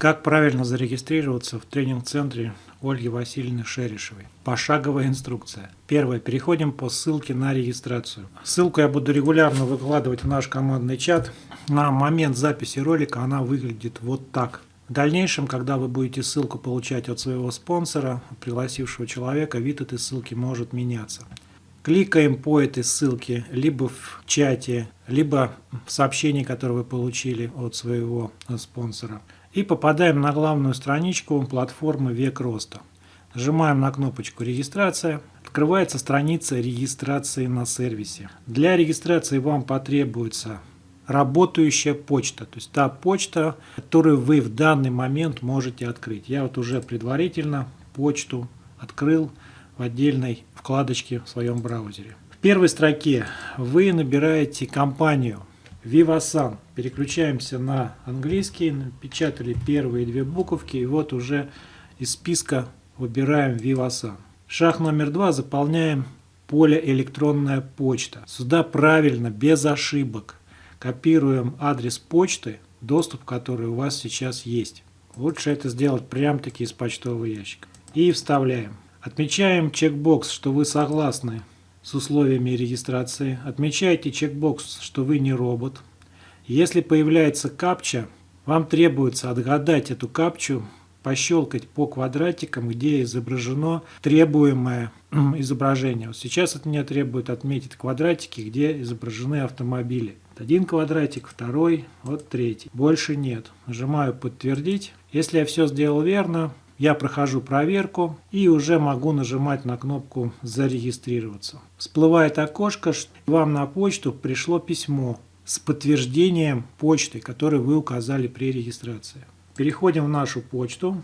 Как правильно зарегистрироваться в тренинг-центре Ольги Васильевны Шерешевой? Пошаговая инструкция. Первое. Переходим по ссылке на регистрацию. Ссылку я буду регулярно выкладывать в наш командный чат. На момент записи ролика она выглядит вот так. В дальнейшем, когда вы будете ссылку получать от своего спонсора, пригласившего человека, вид этой ссылки может меняться. Кликаем по этой ссылке либо в чате, либо в сообщении, которое вы получили от своего спонсора и попадаем на главную страничку платформы «Век роста». Нажимаем на кнопочку «Регистрация». Открывается страница регистрации на сервисе. Для регистрации вам потребуется работающая почта, то есть та почта, которую вы в данный момент можете открыть. Я вот уже предварительно почту открыл в отдельной вкладочке в своем браузере. В первой строке вы набираете компанию Vivasan. Переключаемся на английский, напечатали первые две буковки, и вот уже из списка выбираем Vivasan. Шаг номер два. Заполняем поле электронная почта. Сюда правильно, без ошибок. Копируем адрес почты, доступ к которой у вас сейчас есть. Лучше это сделать прям-таки из почтового ящика. И вставляем. Отмечаем чекбокс, что вы согласны с условиями регистрации. Отмечайте чекбокс, что вы не робот. Если появляется капча, вам требуется отгадать эту капчу, пощелкать по квадратикам, где изображено требуемое изображение. Вот сейчас от меня требует отметить квадратики, где изображены автомобили. Один квадратик, второй, вот третий. Больше нет. Нажимаю «Подтвердить». Если я все сделал верно, я прохожу проверку и уже могу нажимать на кнопку «Зарегистрироваться». Всплывает окошко, что вам на почту пришло письмо с подтверждением почты, которую вы указали при регистрации. Переходим в нашу почту.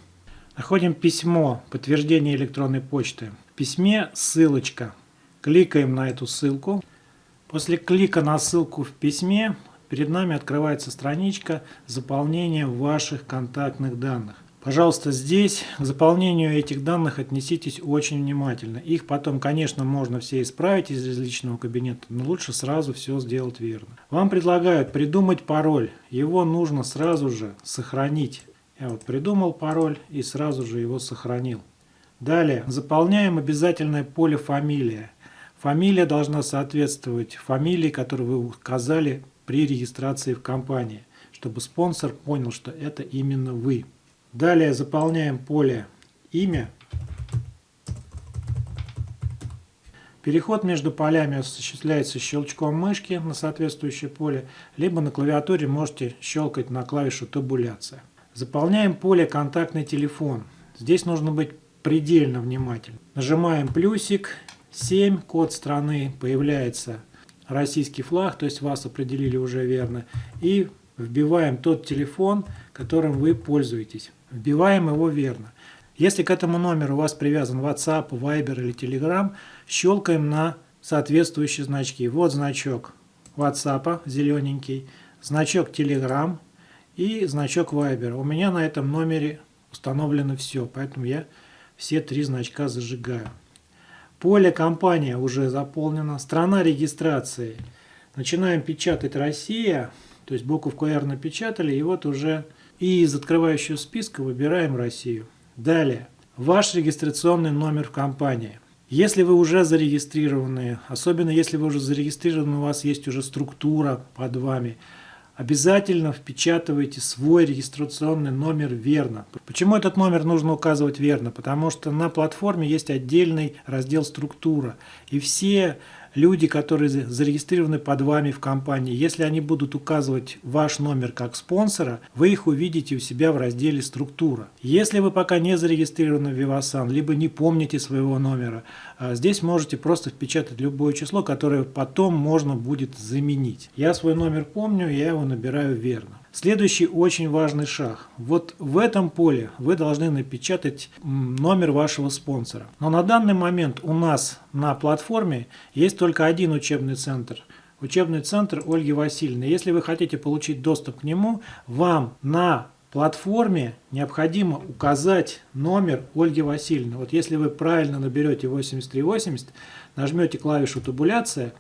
Находим письмо, подтверждение электронной почты. В письме ссылочка. Кликаем на эту ссылку. После клика на ссылку в письме перед нами открывается страничка заполнения ваших контактных данных. Пожалуйста, здесь к заполнению этих данных отнеситесь очень внимательно. Их потом, конечно, можно все исправить из личного кабинета, но лучше сразу все сделать верно. Вам предлагают придумать пароль. Его нужно сразу же сохранить. Я вот придумал пароль и сразу же его сохранил. Далее, заполняем обязательное поле «Фамилия». Фамилия должна соответствовать фамилии, которую вы указали при регистрации в компании, чтобы спонсор понял, что это именно вы. Далее заполняем поле «Имя». Переход между полями осуществляется щелчком мышки на соответствующее поле, либо на клавиатуре можете щелкать на клавишу «Табуляция». Заполняем поле «Контактный телефон». Здесь нужно быть предельно внимательным. Нажимаем плюсик, 7, код страны, появляется российский флаг, то есть вас определили уже верно, и вбиваем тот телефон, которым вы пользуетесь. Вбиваем его верно. Если к этому номеру у вас привязан WhatsApp, Viber или Telegram, щелкаем на соответствующие значки. Вот значок WhatsApp зелененький, значок Telegram и значок Viber. У меня на этом номере установлено все, поэтому я все три значка зажигаю. Поле компания уже заполнено. Страна регистрации. Начинаем печатать Россия. То есть буковку R напечатали, и вот уже и из открывающего списка выбираем Россию. Далее. Ваш регистрационный номер в компании. Если вы уже зарегистрированы, особенно если вы уже зарегистрированы, у вас есть уже структура под вами, обязательно впечатывайте свой регистрационный номер верно. Почему этот номер нужно указывать верно? Потому что на платформе есть отдельный раздел «Структура». И все люди, которые зарегистрированы под вами в компании, если они будут указывать ваш номер как спонсора, вы их увидите у себя в разделе «Структура». Если вы пока не зарегистрированы в Vivasan, либо не помните своего номера, а, здесь можете просто впечатать любое число, которое потом можно будет заменить. Я свой номер помню, я его набираю верно. Следующий очень важный шаг. Вот в этом поле вы должны напечатать номер вашего спонсора. Но на данный момент у нас на платформе есть только один учебный центр. Учебный центр Ольги Васильевны. Если вы хотите получить доступ к нему, вам на платформе необходимо указать номер Ольги Васильевны. Вот если вы правильно наберете 8380, нажмете клавишу табуляция,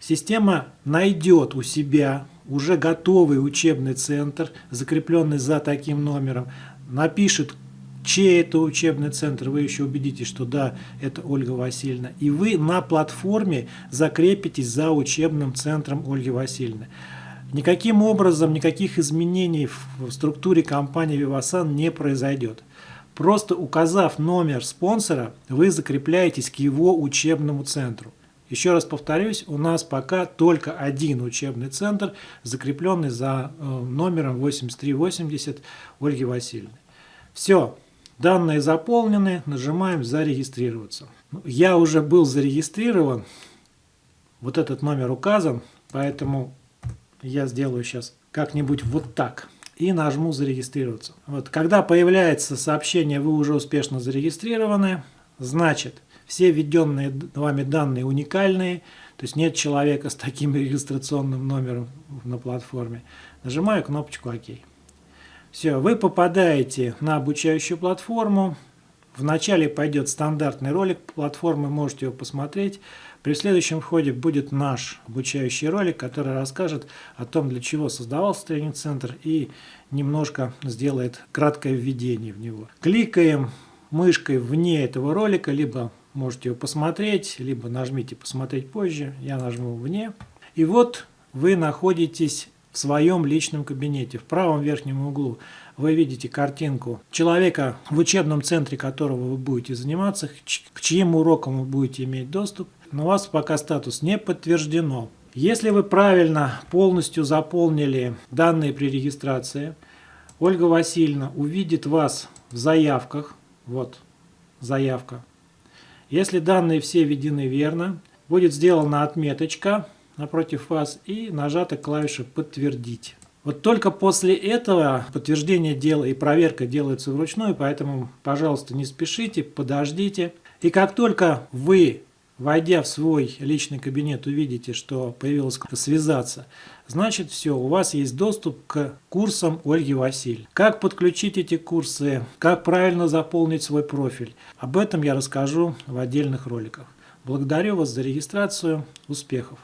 система найдет у себя уже готовый учебный центр, закрепленный за таким номером, напишет, чей это учебный центр, вы еще убедитесь, что да, это Ольга Васильевна. И вы на платформе закрепитесь за учебным центром Ольги Васильевны. Никаким образом, никаких изменений в структуре компании Vivasan не произойдет. Просто указав номер спонсора, вы закрепляетесь к его учебному центру. Еще раз повторюсь, у нас пока только один учебный центр, закрепленный за э, номером 8380 Ольги Васильевны. Все, данные заполнены, нажимаем «Зарегистрироваться». Ну, я уже был зарегистрирован, вот этот номер указан, поэтому я сделаю сейчас как-нибудь вот так и нажму «Зарегистрироваться». Вот, когда появляется сообщение «Вы уже успешно зарегистрированы», значит, все введенные вами данные уникальные, то есть нет человека с таким регистрационным номером на платформе. Нажимаю кнопочку «Ок». Все, вы попадаете на обучающую платформу. Вначале пойдет стандартный ролик платформы, можете его посмотреть. При следующем входе будет наш обучающий ролик, который расскажет о том, для чего создавался тренинг-центр и немножко сделает краткое введение в него. Кликаем мышкой вне этого ролика, либо можете его посмотреть, либо нажмите «Посмотреть позже», я нажму «Вне». И вот вы находитесь в своем личном кабинете. В правом верхнем углу вы видите картинку человека, в учебном центре которого вы будете заниматься, к чьим урокам вы будете иметь доступ. Но у вас пока статус не подтверждено. Если вы правильно полностью заполнили данные при регистрации, Ольга Васильевна увидит вас в заявках. Вот заявка. Если данные все введены верно, будет сделана отметочка напротив вас и нажата клавиша «Подтвердить». Вот только после этого подтверждение дела и проверка делается вручную, поэтому, пожалуйста, не спешите, подождите. И как только вы, войдя в свой личный кабинет, увидите, что появилось «Связаться», значит все, у вас есть доступ к курсам Ольги Василь. Как подключить эти курсы, как правильно заполнить свой профиль, об этом я расскажу в отдельных роликах. Благодарю вас за регистрацию, успехов!